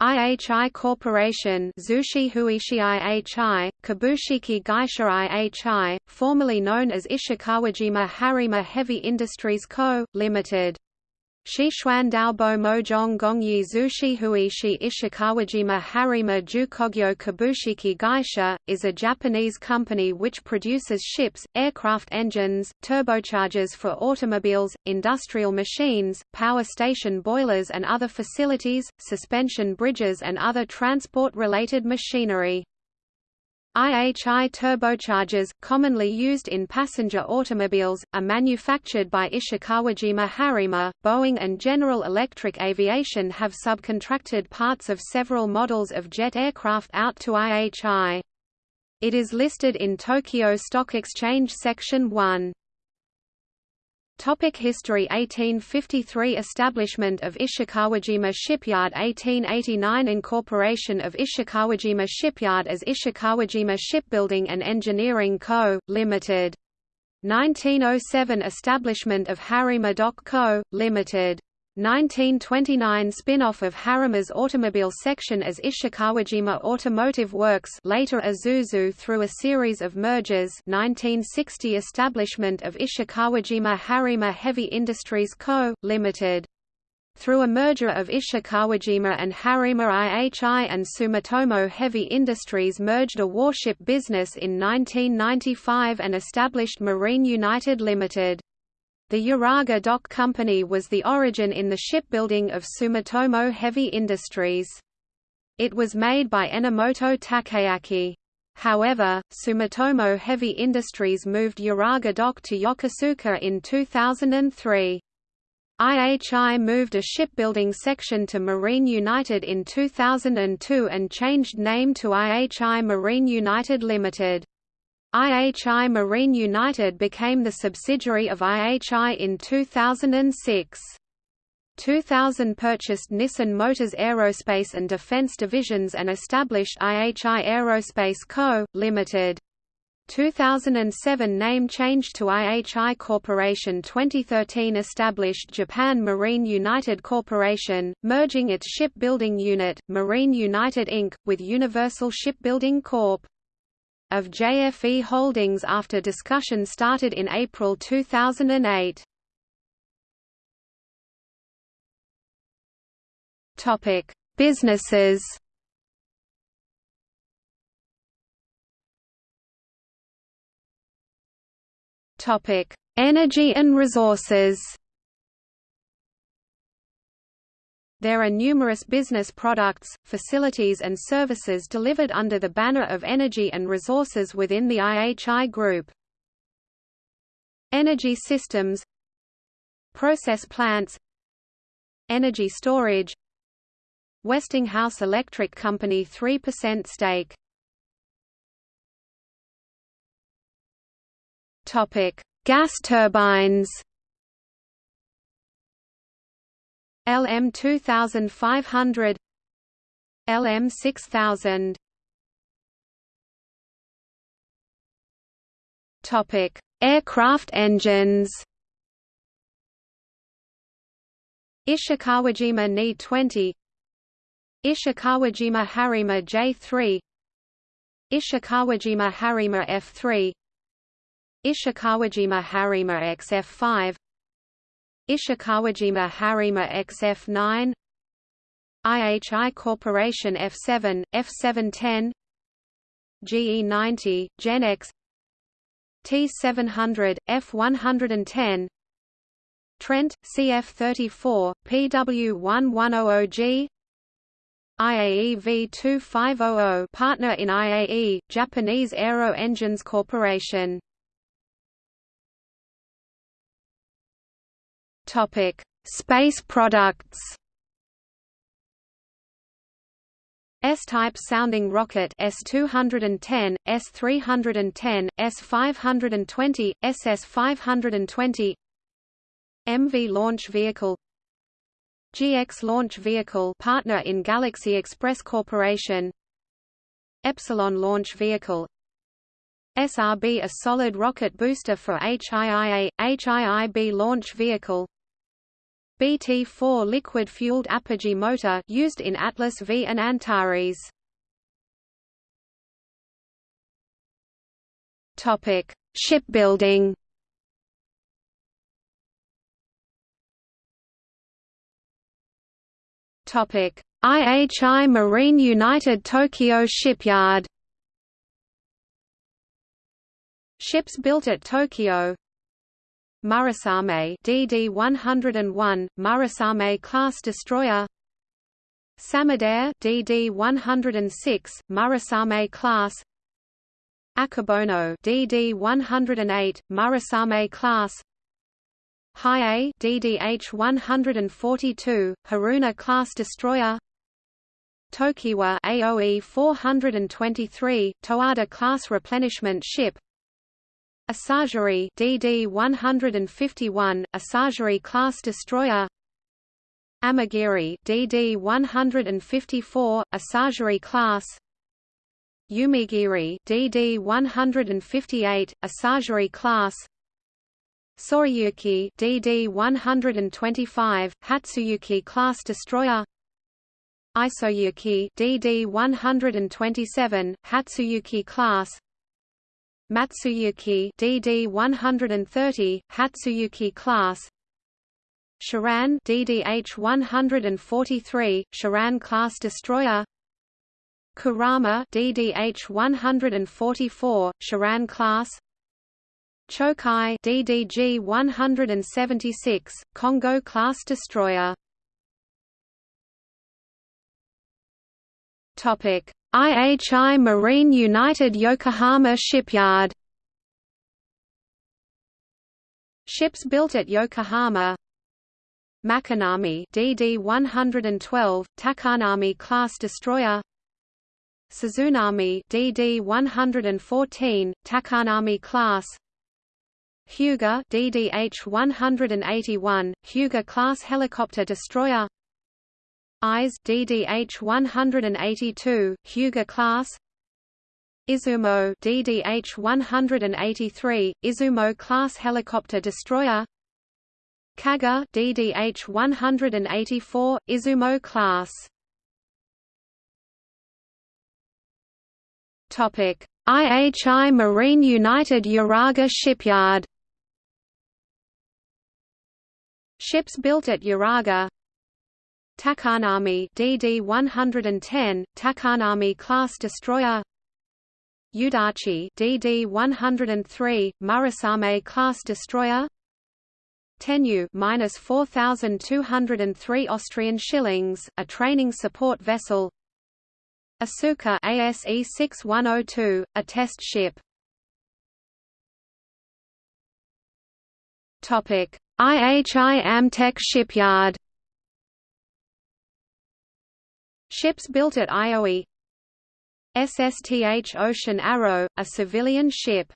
IHI Corporation Zushi Huishi IHI, Kabushiki Gaisha IHI, formerly known as Ishikawajima Harima Heavy Industries Co., Ltd. Shishuan Daobo Mojong Gongyi Zushi Huishi Ishikawajima Harima Jukogyo Kabushiki Gaisha, is a Japanese company which produces ships, aircraft engines, turbochargers for automobiles, industrial machines, power station boilers and other facilities, suspension bridges and other transport-related machinery. IHI turbochargers, commonly used in passenger automobiles, are manufactured by Ishikawajima Harima. Boeing and General Electric Aviation have subcontracted parts of several models of jet aircraft out to IHI. It is listed in Tokyo Stock Exchange Section 1. Topic History 1853 Establishment of Ishikawajima Shipyard 1889 Incorporation of Ishikawajima Shipyard as Ishikawajima Shipbuilding and Engineering Co., Ltd. 1907 Establishment of Harima Dock Co., Ltd. 1929 spin-off of Harima's automobile section as Ishikawajima Automotive Works later Isuzu through a series of mergers 1960 establishment of Ishikawajima Harima Heavy Industries Co., Ltd. Through a merger of Ishikawajima and Harima IHI and Sumitomo Heavy Industries merged a warship business in 1995 and established Marine United Limited. The Uraga Dock Company was the origin in the shipbuilding of Sumitomo Heavy Industries. It was made by Enomoto Takeaki. However, Sumitomo Heavy Industries moved Uraga Dock to Yokosuka in 2003. IHI moved a shipbuilding section to Marine United in 2002 and changed name to IHI Marine United Limited. IHI Marine United became the subsidiary of IHI in 2006. 2000 purchased Nissan Motors Aerospace and Defense divisions and established IHI Aerospace Co., Ltd. 2007 name changed to IHI Corporation 2013 established Japan Marine United Corporation, merging its shipbuilding unit, Marine United Inc., with Universal Shipbuilding Corp of JFE Holdings after discussion started in April 2008. Topic: Businesses. Topic: Energy and resources. There are numerous business products, facilities and services delivered under the banner of energy and resources within the IHI Group. Energy systems Process plants Energy storage Westinghouse Electric Company 3% stake Gas turbines LM 2500 LM 6000 Topic: Aircraft engines. Ishikawajima Ni 20 Ishikawajima Harima J3 Ishikawajima Harima F3 Ishikawajima Harima XF5 Ishikawajima Harima XF9 IHI Corporation F7, F710 GE90, GEnx T700, F110 Trent, CF34, PW1100G IAE V2500 partner in IAE, Japanese Aero Engines Corporation Topic: Space products. S-type sounding rocket S210, S310, S520, SS520 MV launch vehicle GX launch vehicle partner in Galaxy Express Corporation Epsilon launch vehicle SRB a solid rocket booster for HIIA, HIIB launch vehicle BT-4 liquid-fueled apogee motor used in Atlas V and Antares. Topic: Shipbuilding. Topic: IHI Marine United Tokyo Shipyard. Ships built at Tokyo Murasame DD-101, Murasame class destroyer. Samidare DD-106, Murasame class. Akebono DD-108, Murasame class. Hiei DDH-142, Haruna class destroyer. Tokiwa AOE 423, Towada class replenishment ship Asagiri DD-151, Asagiri class destroyer. Amagiri DD-154, Asagiri class. Umigiri DD-158, Asagiri class. Soriyuki DD-125, Hatsuyuki class destroyer. Isoyuki DD-127, Hatsuyuki class Matsuyuki DD-130, Hatsuyuki class. Shirane DDH-143, Shirane class destroyer. Kurama DDH-144, Shirane class. Chokai DDG-176, Kongō class destroyer. Topic: IHI Marine United Yokohama Shipyard. Ships built at Yokohama. Makinami DD-112, Takanami class destroyer. Suzunami DD-114, Takanami class. Hyuga DDH-181, Hyuga class helicopter destroyer Ise DDH-182, Hyuga class Izumo DDH-183, Izumo class helicopter destroyer Kaga DDH-184, Izumo class Topic: IHI Marine United Uraga Shipyard. Ships built at Uraga. Takanami DD-110, Takanami class destroyer. Yudachi DD-103, Murasame class destroyer. Tenryu minus 4,203 Austrian shillings, a training support vessel. Asuka ASE 6102, a test ship. Topic: IHI Amtech Shipyard. Ships built at IOE. SSTH Ocean Arrow, a civilian ship.